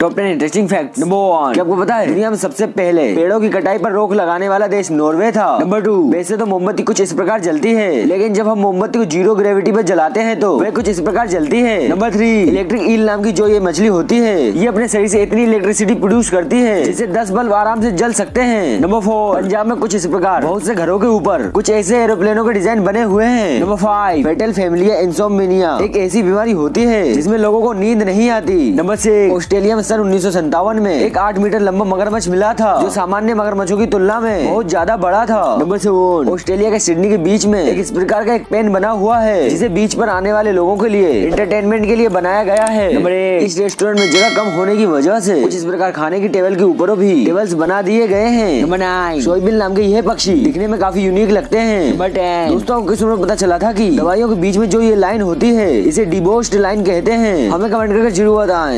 Top ten interesting fact number one क्या आपको पता है? दुनिया में सबसे पहले पेड़ों की कटाई पर रोक लगाने वाला देश नॉर्वे था। नंबर टू वैसे तो मोमबत्ती कुछ इस प्रकार जलती है। लेकिन जब हम मोमबत्ती को ज़ीरो ग्रेविटी पर जलाते हैं तो वह कुछ इस प्रकार जलती है। नंबर थ्री इलेक्ट्रिक ईल नाम की जो ये मछली होती है ये अपने शरीर से इतनी इलेक्ट्रिसिटी प्रोड्यूस करती है जिससे दस बल्ब आराम से जल सकते हैं। नंबर फोर पंजाब में कुछ इस प्रकार। बहुत से घरों के ऊपर कुछ ऐसे एरोप्लेनों के डिज़ाइन बने हुए हैं। Number five fatal family insomnia एक ऐसी बीमारी होती है जिसमें लोगों को नींद नहीं आती। नंबर सिक्स ऑस्ट्रेलिया में सन उन्नीस में एक आठ मीटर लंबा मगरमच्छ मिला था जो सामान्य मगरमच्छों की तुलना में बहुत ज़्यादा बड़ा था। नंबर सेवन ऑस्ट्रेलिया के सिडनी के बीच में एक इस प्रकार का एक पेन बना हुआ है जिसे बीच पर आने वाले लोगों के लिए इंटरटेनमेंट के लिए बनाया गया है। नंबर इस रेस्टोरेंट में जगह कम होने की वजह से कुछ इस प्रकार खाने की टेबल के ऊपर भी टेबल्स बना दिए गए हैं। नंबर नाइन सोयाबीन नाम के यह पक्षी दिखने में काफ़ी यूनिक लगते हैं। नंबर टेन दोस्तों किसमें पता चला था की दवाइयों के बीच में जो ये लाइन होती है इसे डिबोस्ट लाइन कहते हैं? हमें कमेंट करके ज़रूर बताएँ।